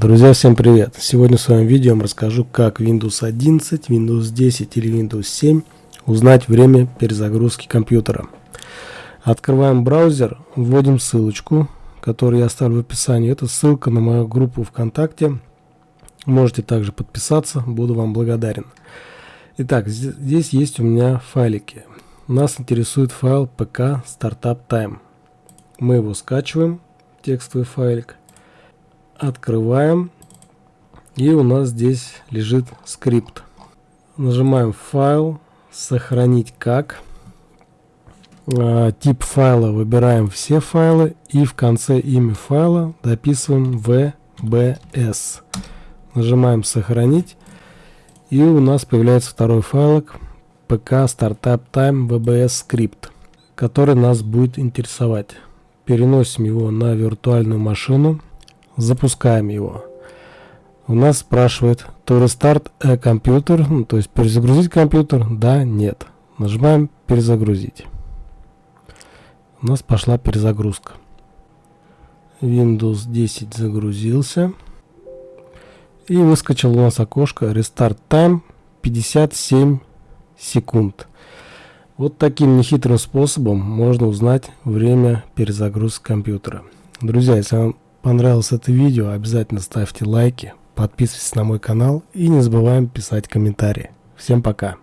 Друзья, всем привет! Сегодня в своем видео я вам расскажу, как Windows 11, Windows 10 или Windows 7 узнать время перезагрузки компьютера. Открываем браузер, вводим ссылочку, которую я оставлю в описании. Это ссылка на мою группу ВКонтакте. Можете также подписаться, буду вам благодарен. Итак, здесь есть у меня файлики. Нас интересует файл pk startup time. Мы его скачиваем, текстовый файлик открываем и у нас здесь лежит скрипт. Нажимаем файл сохранить как а, тип файла выбираем все файлы и в конце имя файла дописываем vbs нажимаем сохранить и у нас появляется второй файлик pk startup time vbs скрипт который нас будет интересовать. Переносим его на виртуальную машину запускаем его. У нас спрашивает to restart a computer, ну, то есть перезагрузить компьютер, да, нет. Нажимаем перезагрузить. У нас пошла перезагрузка. Windows 10 загрузился. И выскочил у нас окошко Restart Time 57 секунд. Вот таким нехитрым способом можно узнать время перезагрузки компьютера. Друзья, если вам понравилось это видео, обязательно ставьте лайки, подписывайтесь на мой канал и не забываем писать комментарии. Всем пока!